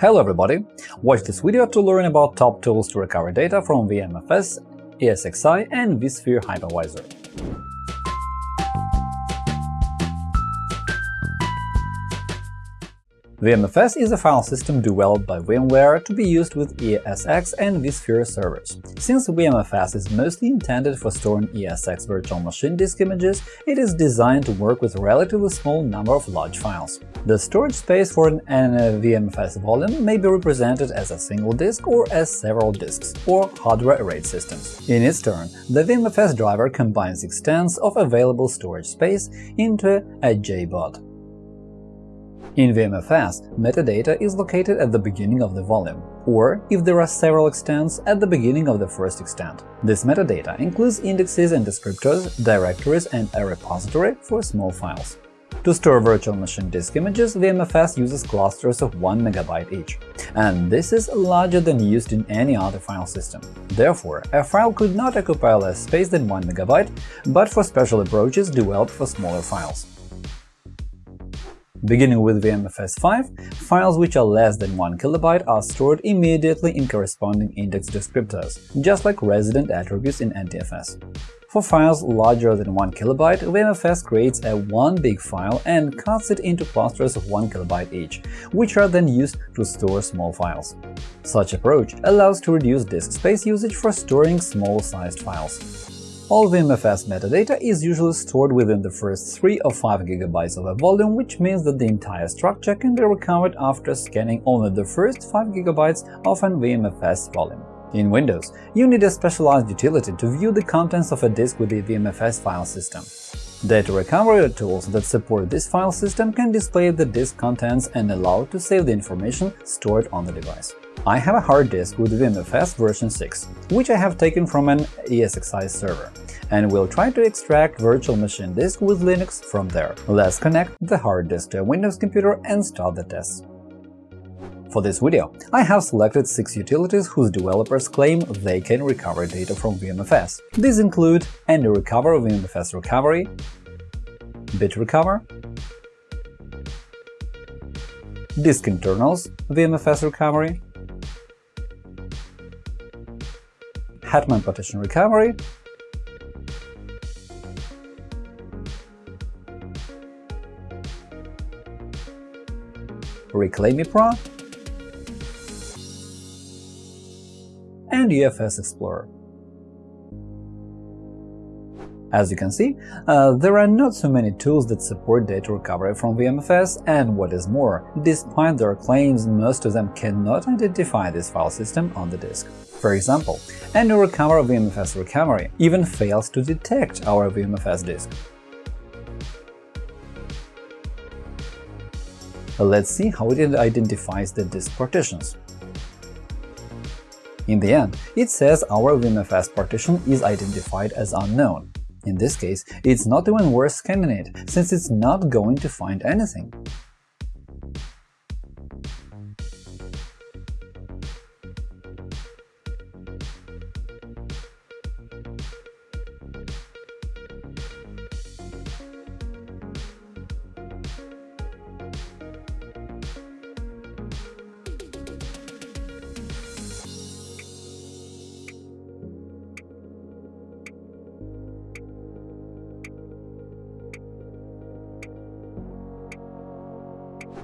Hello everybody! Watch this video to learn about top tools to recover data from VMFS, ESXi and vSphere Hypervisor. VMFS is a file system developed by VMware to be used with ESX and vSphere servers. Since VMFS is mostly intended for storing ESX virtual machine disk images, it is designed to work with a relatively small number of large files. The storage space for an VMFS volume may be represented as a single disk or as several disks, or hardware RAID systems. In its turn, the VMFS driver combines extents of available storage space into a JBOD. In VMFS, metadata is located at the beginning of the volume, or, if there are several extents, at the beginning of the first extent. This metadata includes indexes and descriptors, directories, and a repository for small files. To store virtual machine disk images, VMFS uses clusters of 1 MB each, and this is larger than used in any other file system. Therefore, a file could not occupy less space than 1 MB, but for special approaches developed for smaller files. Beginning with VMFS 5, files which are less than 1 KB are stored immediately in corresponding index descriptors, just like resident attributes in NTFS. For files larger than 1 KB, VMFS creates a one big file and cuts it into clusters of 1 KB each, which are then used to store small files. Such approach allows to reduce disk space usage for storing small-sized files. All VMFS metadata is usually stored within the first 3 or 5 GB of a volume, which means that the entire structure can be recovered after scanning only the first 5 GB of an VMFS volume. In Windows, you need a specialized utility to view the contents of a disk with the VMFS file system. Data recovery tools that support this file system can display the disk contents and allow to save the information stored on the device. I have a hard disk with VMFS version 6, which I have taken from an ESXi server, and will try to extract virtual machine disk with Linux from there. Let's connect the hard disk to a Windows computer and start the test. For this video, I have selected six utilities whose developers claim they can recover data from VMFS. These include AnyRecover VMFS Recovery, BitRecover, Disk Internals VMFS Recovery, Hetman Partition Recovery, ReclaiMe Pro, and UFS Explorer. As you can see, uh, there are not so many tools that support data recovery from VMFS, and what is more, despite their claims, most of them cannot identify this file system on the disk. For example, AnyRecover VMFS Recovery even fails to detect our VMFS disk. Let's see how it identifies the disk partitions. In the end, it says our VMFS partition is identified as unknown. In this case, it's not even worth scanning it, since it's not going to find anything.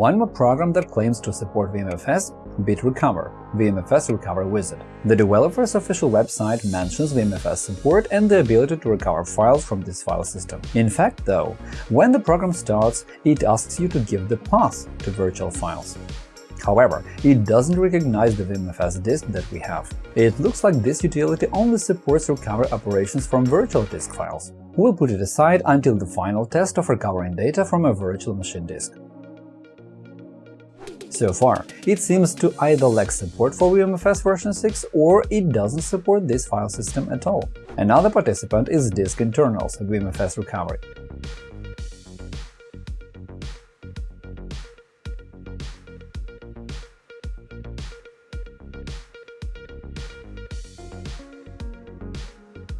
One more program that claims to support VMFS – BitRecover, VMFS Recovery Wizard. The developer's official website mentions VMFS support and the ability to recover files from this file system. In fact, though, when the program starts, it asks you to give the path to virtual files. However, it doesn't recognize the VMFS disk that we have. It looks like this utility only supports recovery operations from virtual disk files. We'll put it aside until the final test of recovering data from a virtual machine disk. So far, it seems to either lack support for VMFS version 6 or it doesn't support this file system at all. Another participant is Disk Internals VMFS Recovery.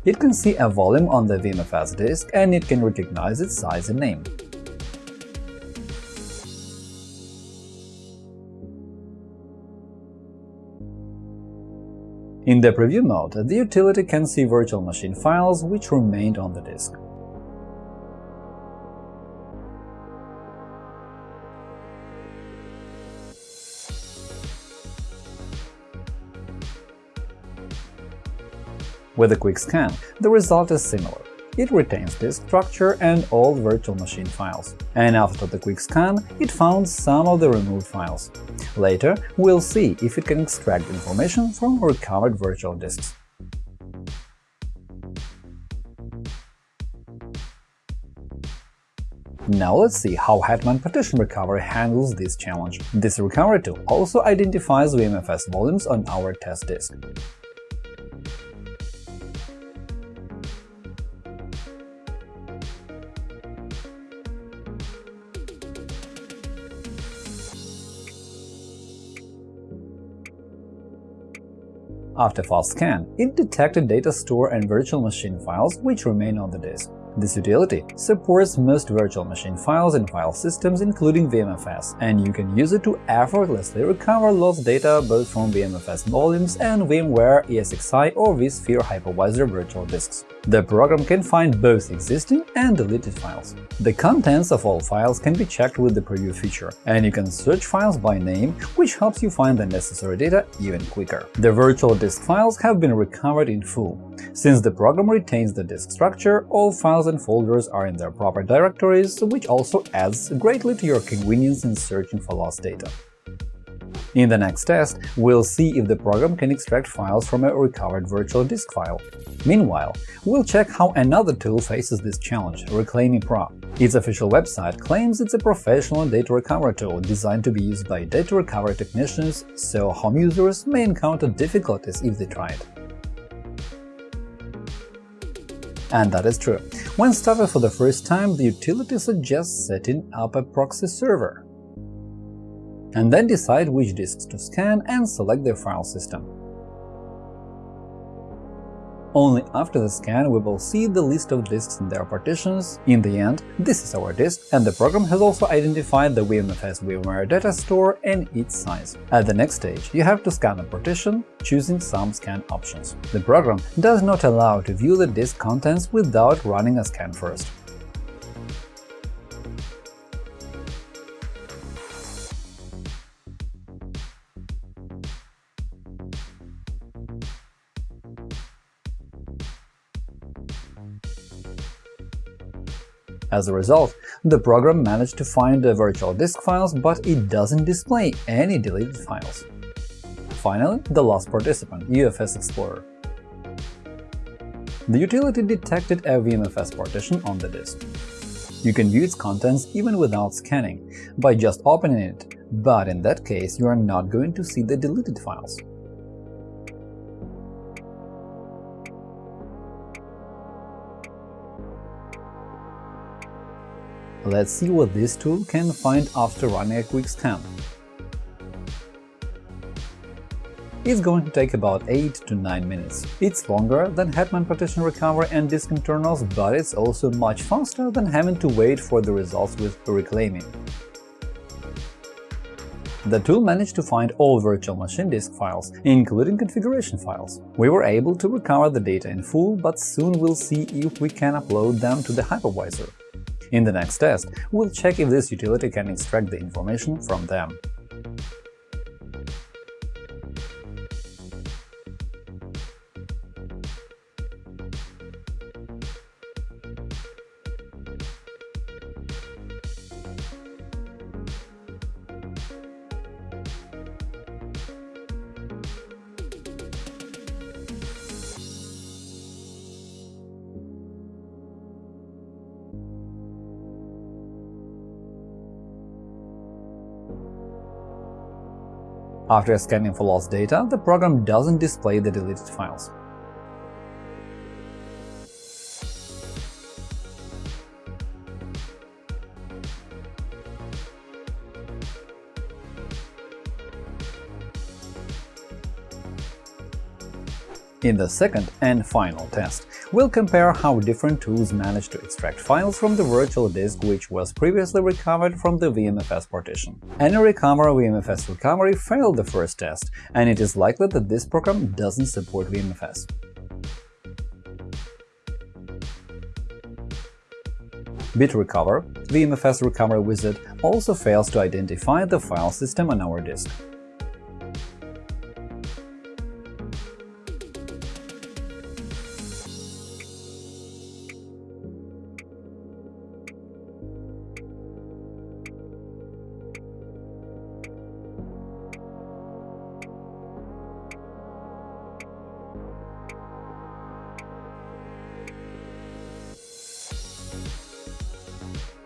It can see a volume on the VMFS disk and it can recognize its size and name. In the preview mode, the utility can see virtual machine files which remained on the disk. With a quick scan, the result is similar. It retains disk structure and all virtual machine files. And after the quick scan, it found some of the removed files. Later, we'll see if it can extract information from recovered virtual disks. Now let's see how Hetman Partition Recovery handles this challenge. This recovery tool also identifies VMFS volumes on our test disk. After fast scan, it detected data store and virtual machine files which remain on the disk. This utility supports most virtual machine files and file systems including VMFS, and you can use it to effortlessly recover lost data both from VMFS volumes and VMware ESXi or vSphere hypervisor virtual disks. The program can find both existing and deleted files. The contents of all files can be checked with the Preview feature, and you can search files by name, which helps you find the necessary data even quicker. The virtual disk files have been recovered in full. Since the program retains the disk structure, all files and folders are in their proper directories, which also adds greatly to your convenience in searching for lost data. In the next test, we'll see if the program can extract files from a recovered virtual disk file. Meanwhile, we'll check how another tool faces this challenge, ReclaiMe Pro. Its official website claims it's a professional data recovery tool designed to be used by data recovery technicians, so home users may encounter difficulties if they try it. And that is true. When started for the first time, the utility suggests setting up a proxy server and then decide which disks to scan and select their file system. Only after the scan we will see the list of disks and their partitions. In the end, this is our disk, and the program has also identified the VMFS VMware data store and its size. At the next stage, you have to scan a partition, choosing some scan options. The program does not allow to view the disk contents without running a scan first. As a result, the program managed to find the virtual disk files, but it doesn't display any deleted files. Finally, the last participant, UFS Explorer. The utility detected a VMFS partition on the disk. You can view its contents even without scanning, by just opening it, but in that case you are not going to see the deleted files. Let's see what this tool can find after running a quick scan. It's going to take about 8 to 9 minutes. It's longer than Hetman Partition Recovery and disk internals, but it's also much faster than having to wait for the results with Reclaiming. The tool managed to find all virtual machine disk files, including configuration files. We were able to recover the data in full, but soon we'll see if we can upload them to the hypervisor. In the next test, we'll check if this utility can extract the information from them. After scanning for lost data, the program doesn't display the deleted files. In the second and final test, we'll compare how different tools manage to extract files from the virtual disk which was previously recovered from the VMFS partition. AnyRecover VMFS recovery failed the first test, and it is likely that this program doesn't support VMFS. BitRecover, VMFS recovery wizard, also fails to identify the file system on our disk.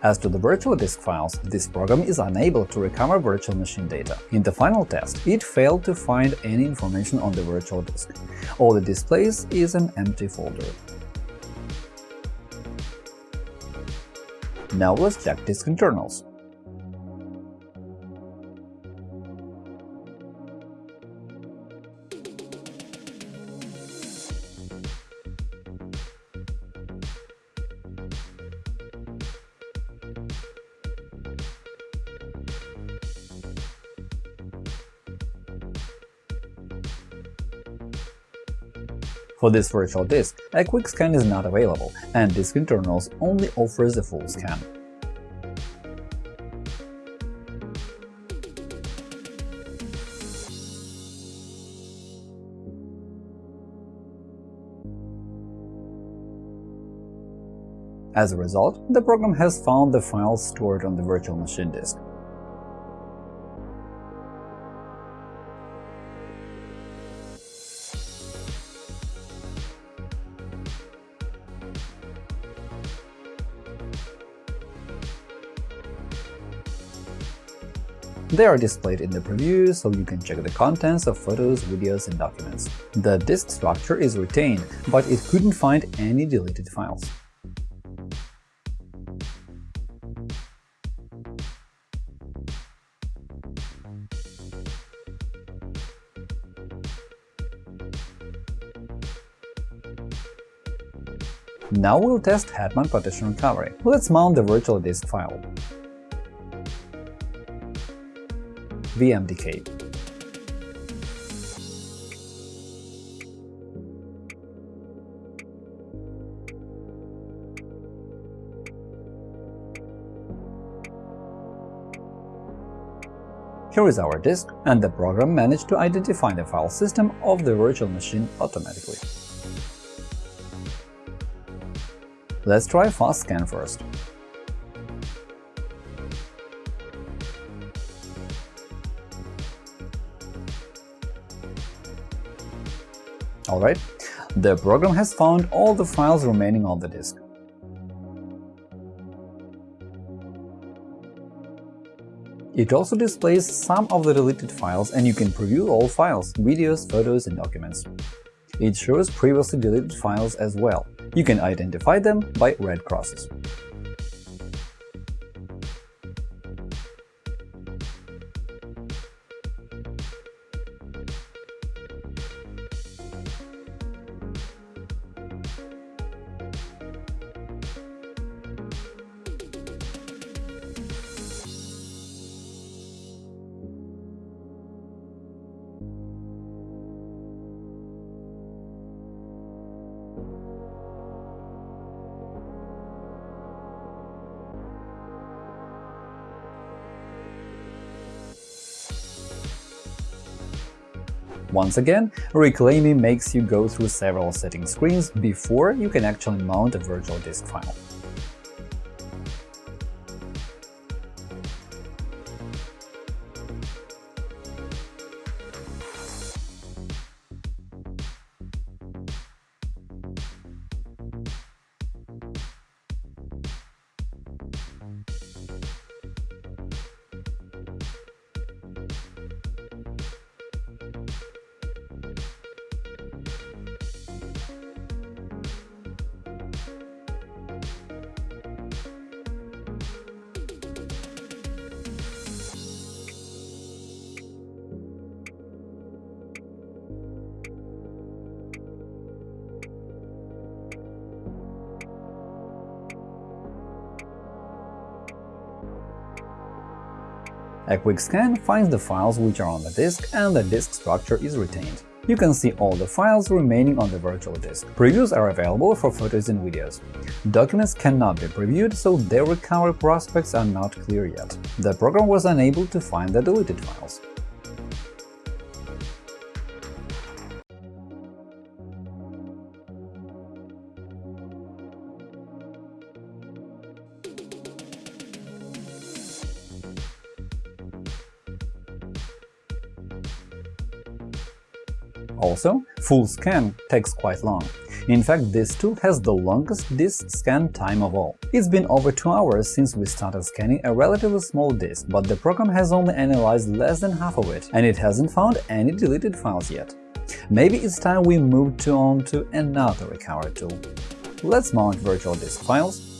As to the virtual disk files, this program is unable to recover virtual machine data. In the final test, it failed to find any information on the virtual disk. All it displays is an empty folder. Now let's check disk internals. For this virtual disk, a quick scan is not available, and Disk Internals only offers a full scan. As a result, the program has found the files stored on the virtual machine disk. They are displayed in the preview, so you can check the contents of photos, videos, and documents. The disk structure is retained, but it couldn't find any deleted files. Now we'll test Hetman partition recovery. Let's mount the virtual disk file. VMDK. Here is our disk, and the program managed to identify the file system of the virtual machine automatically. Let's try fast scan first. Alright, the program has found all the files remaining on the disk. It also displays some of the deleted files and you can preview all files, videos, photos, and documents. It shows previously deleted files as well. You can identify them by red crosses. Once again, ReclaiMe makes you go through several setting screens before you can actually mount a virtual disk file. A quick scan finds the files which are on the disk and the disk structure is retained. You can see all the files remaining on the virtual disk. Previews are available for photos and videos. Documents cannot be previewed, so their recovery prospects are not clear yet. The program was unable to find the deleted files. Also, full scan takes quite long. In fact, this tool has the longest disk scan time of all. It's been over 2 hours since we started scanning a relatively small disk, but the program has only analyzed less than half of it, and it hasn't found any deleted files yet. Maybe it's time we move on to another recovery tool. Let's mount virtual disk files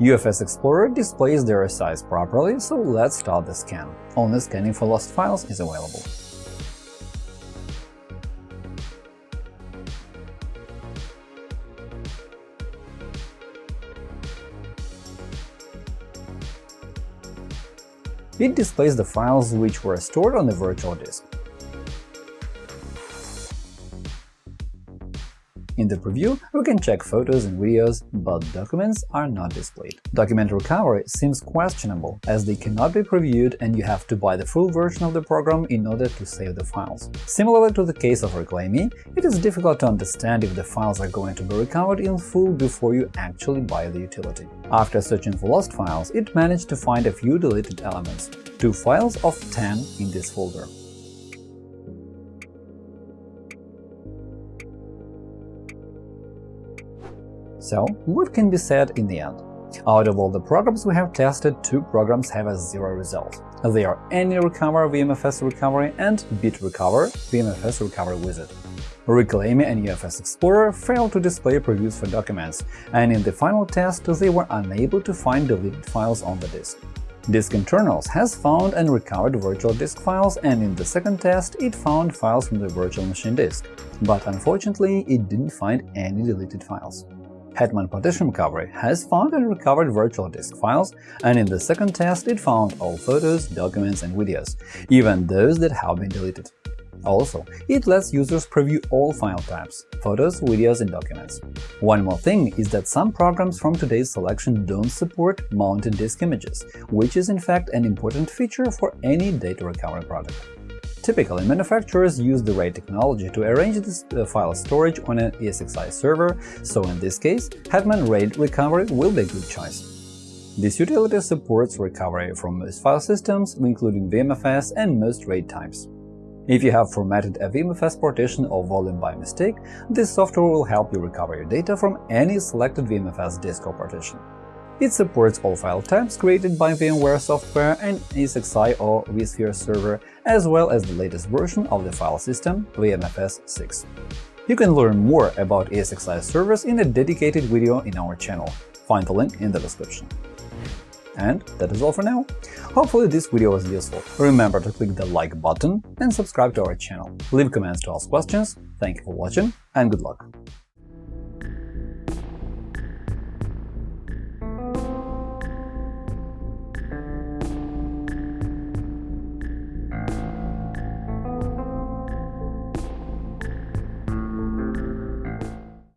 UFS Explorer displays their size properly, so let's start the scan. Only scanning for lost files is available. It displays the files which were stored on the virtual disk. In the preview, we can check photos and videos, but documents are not displayed. Document recovery seems questionable, as they cannot be previewed and you have to buy the full version of the program in order to save the files. Similarly to the case of ReclaiMe, it is difficult to understand if the files are going to be recovered in full before you actually buy the utility. After searching for lost files, it managed to find a few deleted elements, two files of 10 in this folder. So, what can be said in the end? Out of all the programs we have tested, two programs have a zero result. They are AnyRecover VMFS Recovery and BitRecover VMFS Recovery Wizard. ReclaiMe and UFS Explorer failed to display previews for documents, and in the final test they were unable to find deleted files on the disk. Disk Internals has found and recovered virtual disk files, and in the second test it found files from the virtual machine disk, but unfortunately it didn't find any deleted files. Hetman Partition Recovery has found and recovered virtual disk files, and in the second test it found all photos, documents and videos, even those that have been deleted. Also, it lets users preview all file types – photos, videos and documents. One more thing is that some programs from today's selection don't support mounted disk images, which is in fact an important feature for any data recovery product. Typically, manufacturers use the RAID technology to arrange this uh, file storage on an ESXi server, so in this case, Hetman RAID Recovery will be a good choice. This utility supports recovery from most file systems, including VMFS and most RAID types. If you have formatted a VMFS partition or volume by mistake, this software will help you recover your data from any selected VMFS disk or partition. It supports all file types created by VMware software and ESXi or vSphere server, as well as the latest version of the file system, VMFS 6. You can learn more about ESXi servers in a dedicated video in our channel. Find the link in the description. And that is all for now. Hopefully this video was useful. Remember to click the like button and subscribe to our channel. Leave comments to ask questions. Thank you for watching and good luck!